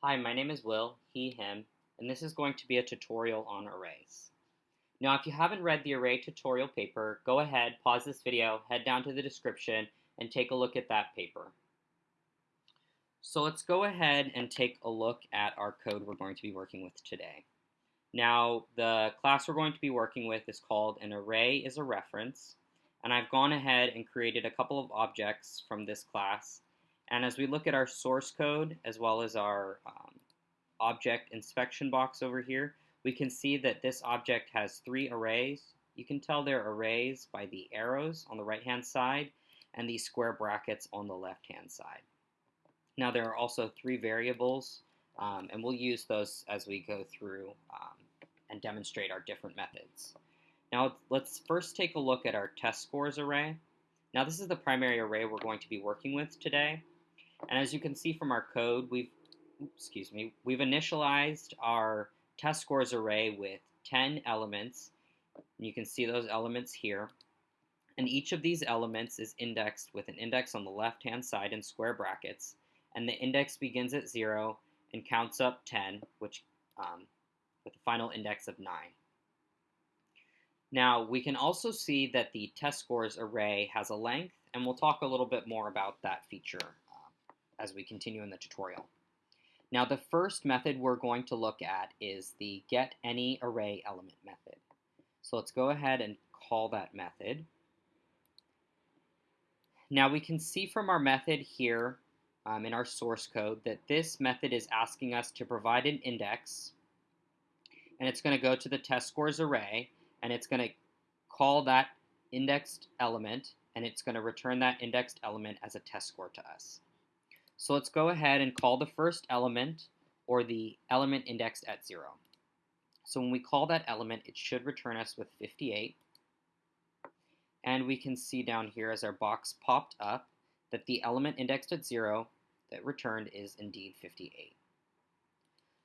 Hi, my name is Will, he, him, and this is going to be a tutorial on arrays. Now, if you haven't read the array tutorial paper, go ahead, pause this video, head down to the description, and take a look at that paper. So let's go ahead and take a look at our code we're going to be working with today. Now, the class we're going to be working with is called an array is a reference, and I've gone ahead and created a couple of objects from this class and as we look at our source code as well as our um, object inspection box over here, we can see that this object has three arrays. You can tell they're arrays by the arrows on the right hand side and these square brackets on the left hand side. Now there are also three variables um, and we'll use those as we go through um, and demonstrate our different methods. Now let's first take a look at our test scores array. Now this is the primary array we're going to be working with today. And as you can see from our code, we've excuse me, we've initialized our test scores array with 10 elements. And You can see those elements here. And each of these elements is indexed with an index on the left-hand side in square brackets. And the index begins at 0 and counts up 10, which um, with a final index of 9. Now, we can also see that the test scores array has a length, and we'll talk a little bit more about that feature as we continue in the tutorial. Now the first method we're going to look at is the get any array element method. So let's go ahead and call that method. Now we can see from our method here um, in our source code that this method is asking us to provide an index and it's going to go to the test scores array and it's going to call that indexed element and it's going to return that indexed element as a test score to us. So let's go ahead and call the first element or the element indexed at 0. So when we call that element, it should return us with 58. And we can see down here as our box popped up that the element indexed at 0 that returned is indeed 58.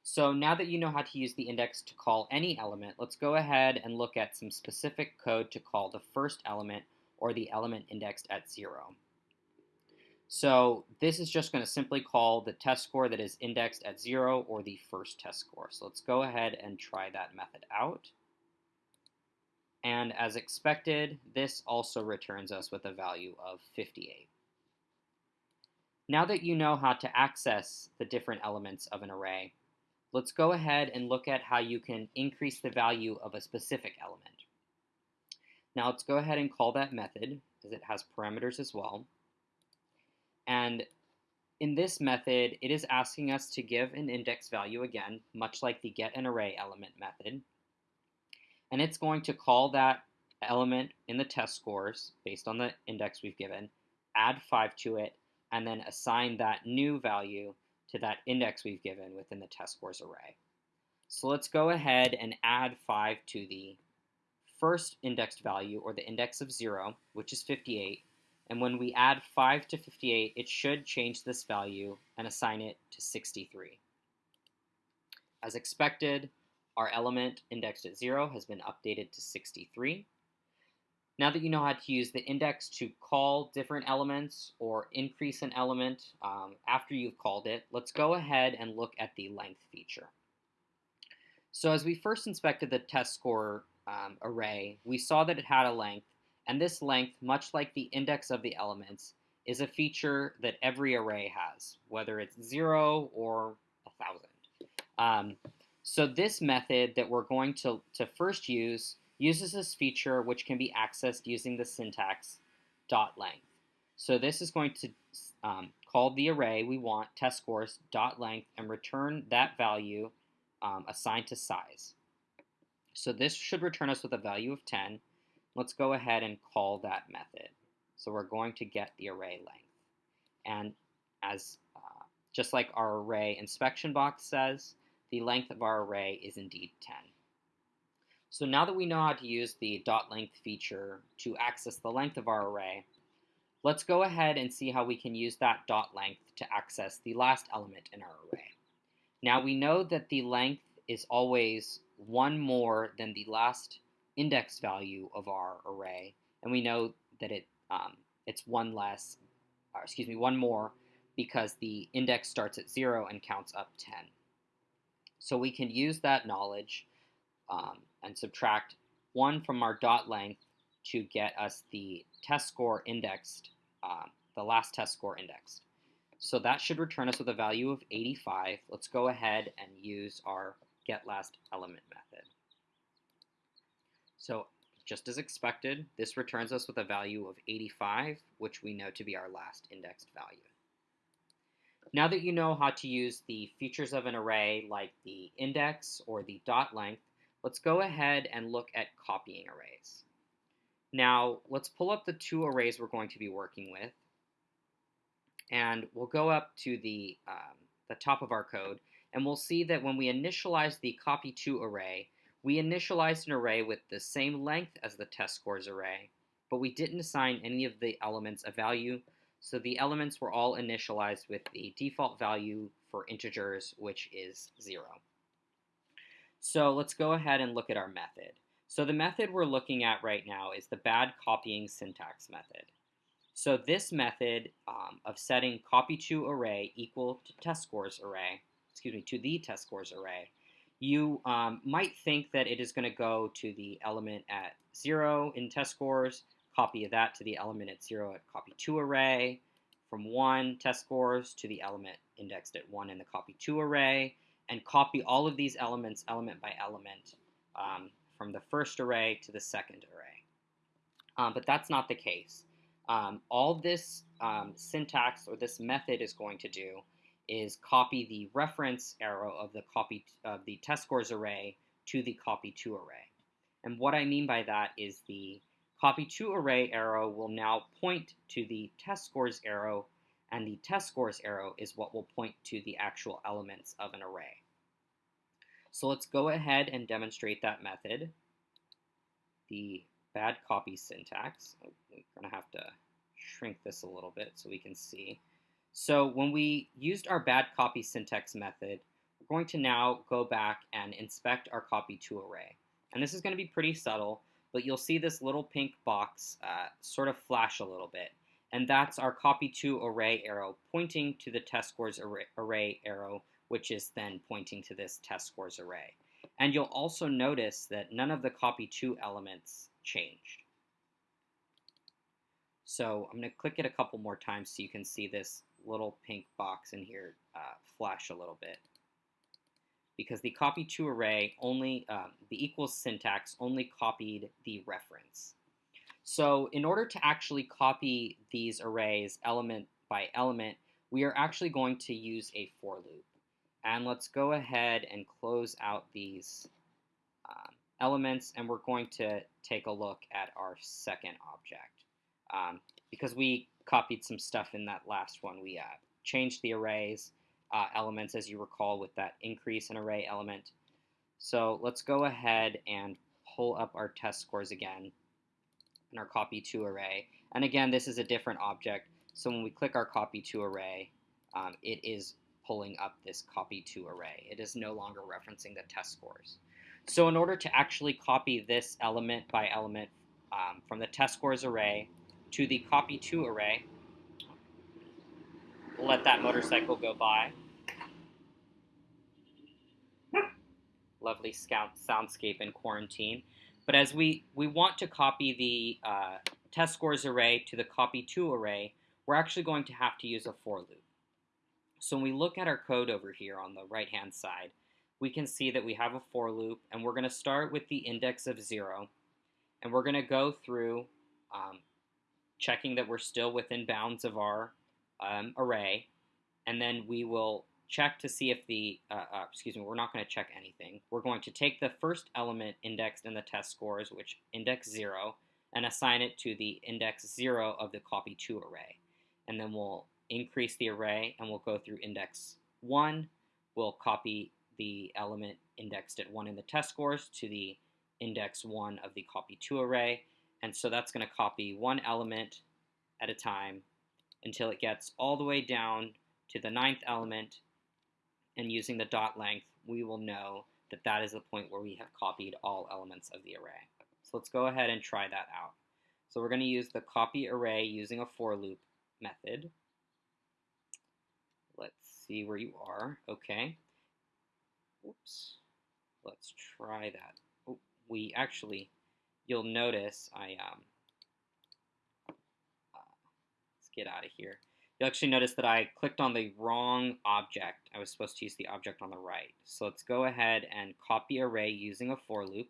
So now that you know how to use the index to call any element, let's go ahead and look at some specific code to call the first element or the element indexed at 0. So this is just going to simply call the test score that is indexed at 0 or the first test score. So let's go ahead and try that method out. And as expected, this also returns us with a value of 58. Now that you know how to access the different elements of an array, let's go ahead and look at how you can increase the value of a specific element. Now let's go ahead and call that method, as it has parameters as well. And in this method, it is asking us to give an index value again, much like the get an array element method. And it's going to call that element in the test scores based on the index we've given, add 5 to it, and then assign that new value to that index we've given within the test scores array. So let's go ahead and add 5 to the first indexed value, or the index of 0, which is 58, and when we add 5 to 58, it should change this value and assign it to 63. As expected, our element indexed at 0 has been updated to 63. Now that you know how to use the index to call different elements or increase an element um, after you've called it, let's go ahead and look at the length feature. So as we first inspected the test score um, array, we saw that it had a length and this length, much like the index of the elements, is a feature that every array has, whether it's zero or a thousand. Um, so this method that we're going to, to first use uses this feature which can be accessed using the syntax dot length. So this is going to um, call the array we want, test scores, dot length, and return that value um, assigned to size. So this should return us with a value of 10, let's go ahead and call that method. So we're going to get the array length. And as uh, just like our array inspection box says, the length of our array is indeed 10. So now that we know how to use the dot length feature to access the length of our array, let's go ahead and see how we can use that dot length to access the last element in our array. Now we know that the length is always one more than the last index value of our array, and we know that it um, it's one less, or excuse me, one more because the index starts at 0 and counts up 10. So we can use that knowledge um, and subtract 1 from our dot length to get us the test score indexed, uh, the last test score indexed. So that should return us with a value of 85. Let's go ahead and use our get last element method. So just as expected, this returns us with a value of 85, which we know to be our last indexed value. Now that you know how to use the features of an array like the index or the dot length, let's go ahead and look at copying arrays. Now, let's pull up the two arrays we're going to be working with, and we'll go up to the, um, the top of our code, and we'll see that when we initialize the copy2 array, we initialized an array with the same length as the test scores array, but we didn't assign any of the elements a value, so the elements were all initialized with the default value for integers, which is 0. So let's go ahead and look at our method. So the method we're looking at right now is the bad copying syntax method. So this method um, of setting copy to array equal to test scores array, excuse me, to the test scores array, you um, might think that it is going to go to the element at 0 in test scores, copy that to the element at 0 at copy 2 array, from 1 test scores to the element indexed at 1 in the copy 2 array, and copy all of these elements element by element um, from the first array to the second array. Um, but that's not the case. Um, all this um, syntax or this method is going to do is copy the reference arrow of the copy of the test scores array to the copy to array. And what I mean by that is the copy to array arrow will now point to the test scores arrow, and the test scores arrow is what will point to the actual elements of an array. So let's go ahead and demonstrate that method. The bad copy syntax. We're to have to shrink this a little bit so we can see. So when we used our bad copy syntax method, we're going to now go back and inspect our copy to array. And this is going to be pretty subtle, but you'll see this little pink box uh, sort of flash a little bit. And that's our copy to array arrow pointing to the test scores array, array arrow which is then pointing to this test scores array. And you'll also notice that none of the copy to elements changed. So I'm going to click it a couple more times so you can see this little pink box in here uh, flash a little bit. Because the copy to array only, um, the equals syntax only copied the reference. So in order to actually copy these arrays element by element, we are actually going to use a for loop. And let's go ahead and close out these um, elements and we're going to take a look at our second object. Um, because we copied some stuff in that last one, we uh, changed the arrays uh, elements as you recall with that increase in array element. So let's go ahead and pull up our test scores again and our copy to array. And again, this is a different object. So when we click our copy to array, um, it is pulling up this copy to array. It is no longer referencing the test scores. So in order to actually copy this element by element um, from the test scores array to the copy to array, let that motorcycle go by. Lovely soundscape in quarantine. But as we, we want to copy the uh, test scores array to the copy to array, we're actually going to have to use a for loop. So when we look at our code over here on the right hand side, we can see that we have a for loop and we're going to start with the index of 0 and we're going to go through um, checking that we're still within bounds of our um, array and then we will check to see if the, uh, uh, excuse me, we're not going to check anything. We're going to take the first element indexed in the test scores, which index 0, and assign it to the index 0 of the copy to array. And then we'll increase the array and we'll go through index 1. We'll copy the element indexed at 1 in the test scores to the index 1 of the copy to array. And so that's going to copy one element at a time until it gets all the way down to the ninth element. And using the dot length, we will know that that is the point where we have copied all elements of the array. So let's go ahead and try that out. So we're going to use the copy array using a for loop method. Let's see where you are. Okay. Oops. Let's try that. Oh, we actually, you'll notice I, um, uh, let's get out of here. You'll actually notice that I clicked on the wrong object. I was supposed to use the object on the right. So let's go ahead and copy array using a for loop.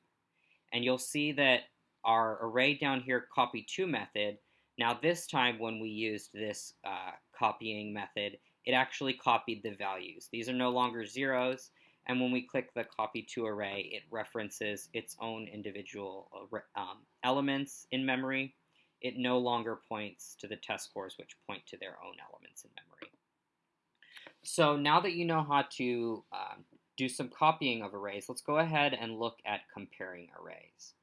And you'll see that our array down here copy to method, now this time when we used this uh, copying method, it actually copied the values. These are no longer zeros, and when we click the copy to array, it references its own individual um, elements in memory. It no longer points to the test scores, which point to their own elements in memory. So now that you know how to um, do some copying of arrays, let's go ahead and look at comparing arrays.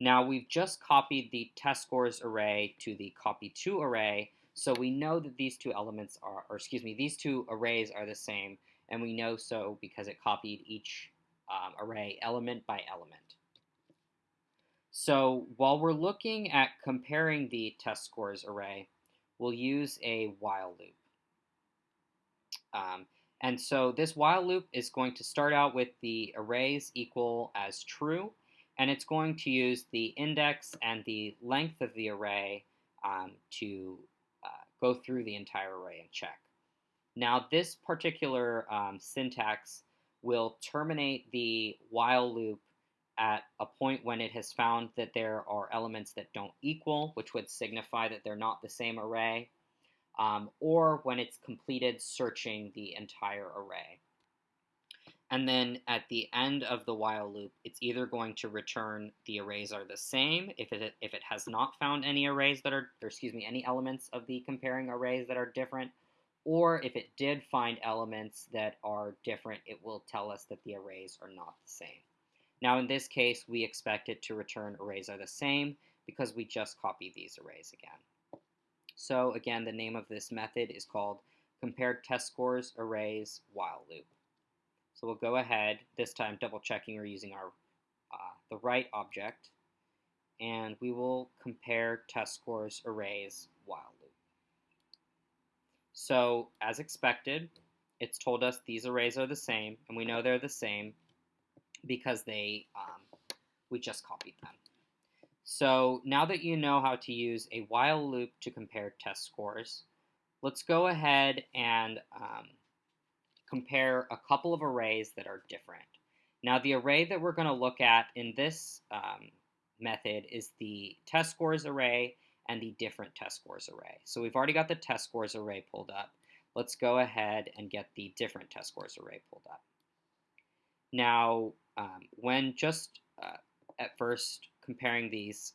Now we've just copied the test scores array to the copy to array, so we know that these two elements are, or excuse me, these two arrays are the same, and we know so because it copied each um, array element by element. So while we're looking at comparing the test scores array, we'll use a while loop. Um, and so this while loop is going to start out with the arrays equal as true, and it's going to use the index and the length of the array um, to uh, go through the entire array and check. Now this particular um, syntax will terminate the while loop at a point when it has found that there are elements that don't equal, which would signify that they're not the same array, um, or when it's completed searching the entire array. And then at the end of the while loop, it's either going to return the arrays are the same if it, if it has not found any arrays that are, excuse me, any elements of the comparing arrays that are different, or if it did find elements that are different, it will tell us that the arrays are not the same. Now in this case, we expect it to return arrays are the same because we just copied these arrays again. So again, the name of this method is called compare test scores arrays while loop. So we'll go ahead, this time double checking or using our uh, the right object, and we will compare test scores arrays while loop. So as expected, it's told us these arrays are the same, and we know they're the same because they um, we just copied them. So now that you know how to use a while loop to compare test scores, let's go ahead and um, compare a couple of arrays that are different. Now the array that we're going to look at in this um, method is the test scores array and the different test scores array. So we've already got the test scores array pulled up. Let's go ahead and get the different test scores array pulled up. Now, um, when just uh, at first comparing these,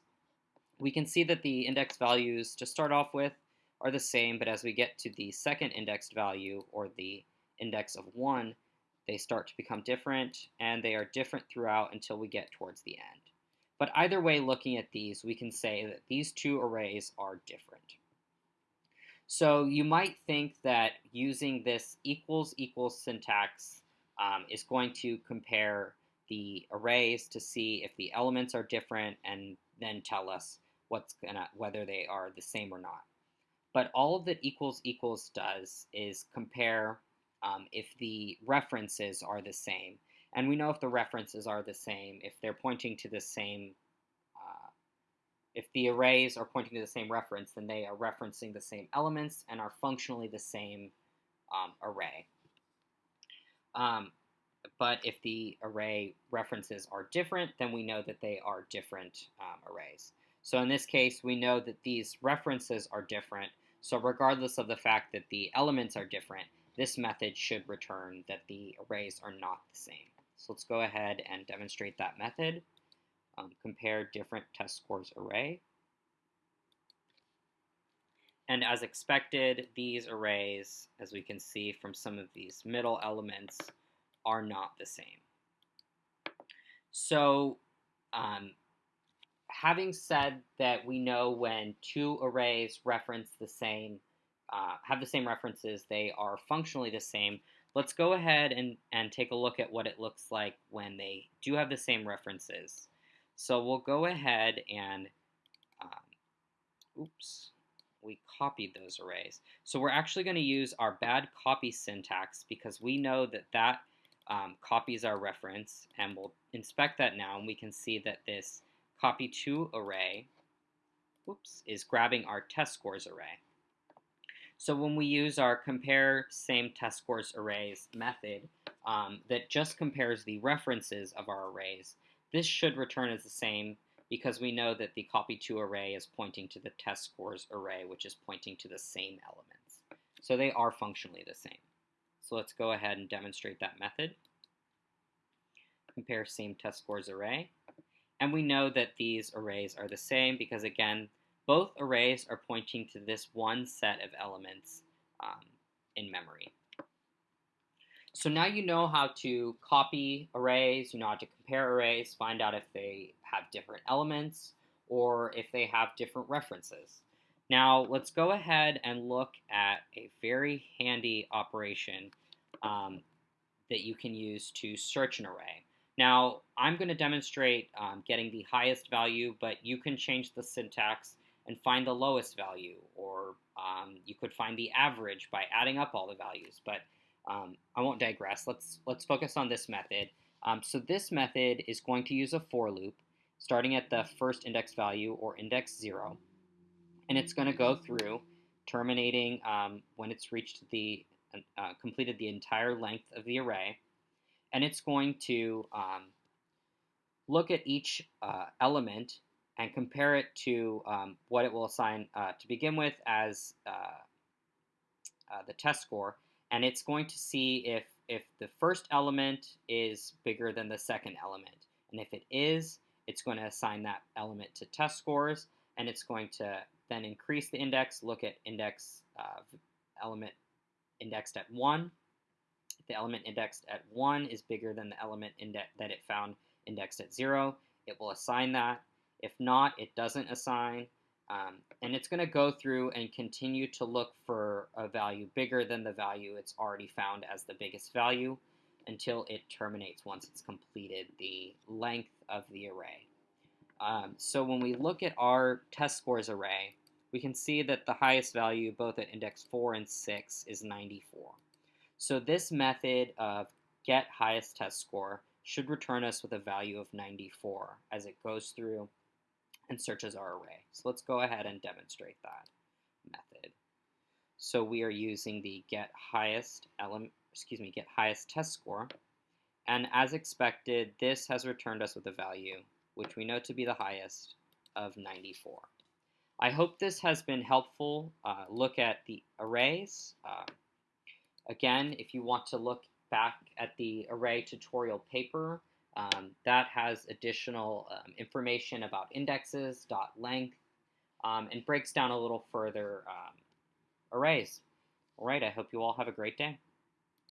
we can see that the index values to start off with are the same, but as we get to the second indexed value, or the index of 1, they start to become different, and they are different throughout until we get towards the end. But either way, looking at these, we can say that these two arrays are different. So you might think that using this equals equals syntax um, is going to compare the arrays to see if the elements are different and then tell us what's gonna whether they are the same or not. But all that equals equals does is compare um, if the references are the same. And we know if the references are the same, if they're pointing to the same, uh, if the arrays are pointing to the same reference, then they are referencing the same elements and are functionally the same um, array. Um, but if the array references are different, then we know that they are different um, arrays. So in this case, we know that these references are different. So regardless of the fact that the elements are different, this method should return that the arrays are not the same. So let's go ahead and demonstrate that method. Um, compare different test scores array. And as expected, these arrays, as we can see from some of these middle elements, are not the same. So um, having said that we know when two arrays reference the same, uh, have the same references, they are functionally the same, let's go ahead and, and take a look at what it looks like when they do have the same references. So we'll go ahead and, um, oops, we copied those arrays. So we're actually going to use our bad copy syntax because we know that that um, copies our reference and we'll inspect that now and we can see that this copy to array whoops, is grabbing our test scores array. So when we use our compare same test scores arrays method um, that just compares the references of our arrays, this should return as the same because we know that the copy to array is pointing to the test scores array, which is pointing to the same elements. So they are functionally the same. So let's go ahead and demonstrate that method. Compare same test scores array. And we know that these arrays are the same because, again, both arrays are pointing to this one set of elements um, in memory. So now you know how to copy arrays, you know how to compare arrays, find out if they have different elements or if they have different references. Now let's go ahead and look at a very handy operation um, that you can use to search an array. Now I'm going to demonstrate um, getting the highest value, but you can change the syntax and find the lowest value, or um, you could find the average by adding up all the values. But um, I won't digress. Let's, let's focus on this method. Um, so this method is going to use a for loop starting at the first index value or index 0. And it's going to go through terminating um, when it's reached the uh, completed the entire length of the array. And it's going to um, look at each uh, element and compare it to um, what it will assign uh, to begin with as uh, uh, the test score and it's going to see if, if the first element is bigger than the second element. And if it is, it's going to assign that element to test scores, and it's going to then increase the index, look at index uh, element indexed at 1. If the element indexed at 1 is bigger than the element that it found indexed at 0, it will assign that. If not, it doesn't assign. Um, and it's going to go through and continue to look for a value bigger than the value it's already found as the biggest value until it terminates once it's completed the length of the array. Um, so when we look at our test scores array, we can see that the highest value both at index 4 and 6 is 94. So this method of get highest test score should return us with a value of 94 as it goes through and searches our array. So let's go ahead and demonstrate that method. So we are using the get highest element, excuse me, get highest test score. And as expected, this has returned us with a value, which we know to be the highest, of 94. I hope this has been helpful. Uh, look at the arrays. Uh, again, if you want to look back at the array tutorial paper, um, that has additional um, information about indexes, dot length, um, and breaks down a little further um, arrays. All right, I hope you all have a great day.